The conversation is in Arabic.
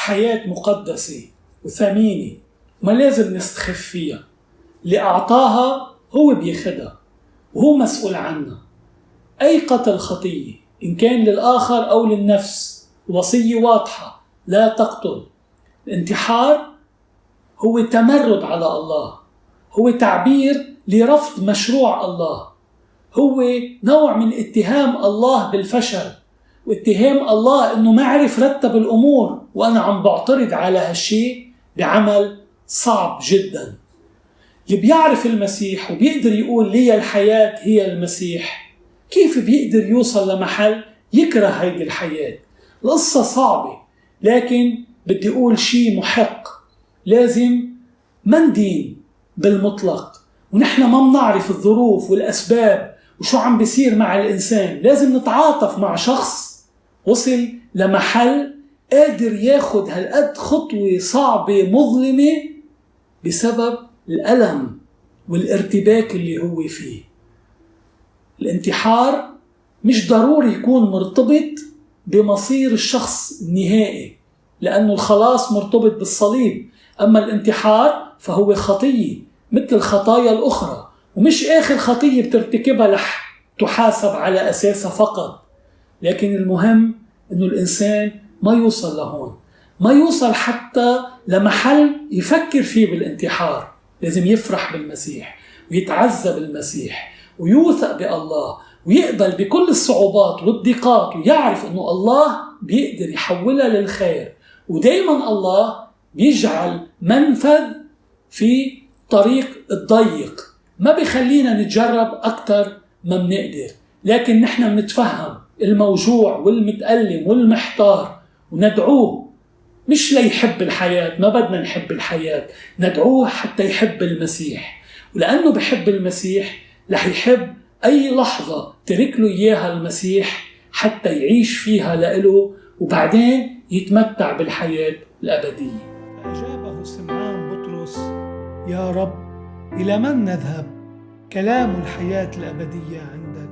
حياة مقدسة وثمينة ما لازم نستخف فيها. اللي أعطاها هو بياخدها وهو مسؤول عنها. أي قتل خطية إن كان للآخر أو للنفس وصية واضحة لا تقتل. الانتحار هو تمرد على الله هو تعبير لرفض مشروع الله هو نوع من اتهام الله بالفشل. واتهام الله إنه ما عرف رتب الأمور وأنا عم بعترض على هالشيء بعمل صعب جدا. اللي بيعرف المسيح وبيقدر يقول لي الحياة هي المسيح كيف بيقدر يوصل لمحل يكره هيدي الحياة؟ القصة صعبة لكن بدي أقول شيء محق. لازم ما ندين بالمطلق ونحن ما بنعرف الظروف والأسباب وشو عم بيصير مع الإنسان. لازم نتعاطف مع شخص وصل لمحل قادر ياخد هالقد خطوة صعبة مظلمة بسبب الألم والارتباك اللي هو فيه. الانتحار مش ضروري يكون مرتبط بمصير الشخص النهائي لأنه الخلاص مرتبط بالصليب. أما الانتحار فهو خطية مثل الخطايا الأخرى ومش آخر خطية بترتكبها رح تحاسب على أساسها فقط. لكن المهم أنه الإنسان ما يوصل لهون. ما يوصل حتى لمحل يفكر فيه بالانتحار. لازم يفرح بالمسيح ويتعزى بالمسيح ويوثق بالله ويقبل بكل الصعوبات والضيقات ويعرف إنه الله بيقدر يحولها للخير. ودائما الله بيجعل منفذ في طريق الضيق. ما بيخلينا نتجرب أكثر ما بنقدر. لكن نحن بنتفهم الموجوع والمتألم والمحتار. وندعوه مش ليحب الحياة ما بدنا نحب الحياة. ندعوه حتى يحب المسيح. ولأنه بحب المسيح رح يحب أي لحظة ترك له إياها المسيح حتى يعيش فيها لإله وبعدين يتمتع بالحياة الأبدية. فأجابه سمعان بطرس يا رب إلى من نذهب؟ كلام الحياة الأبدية عندك؟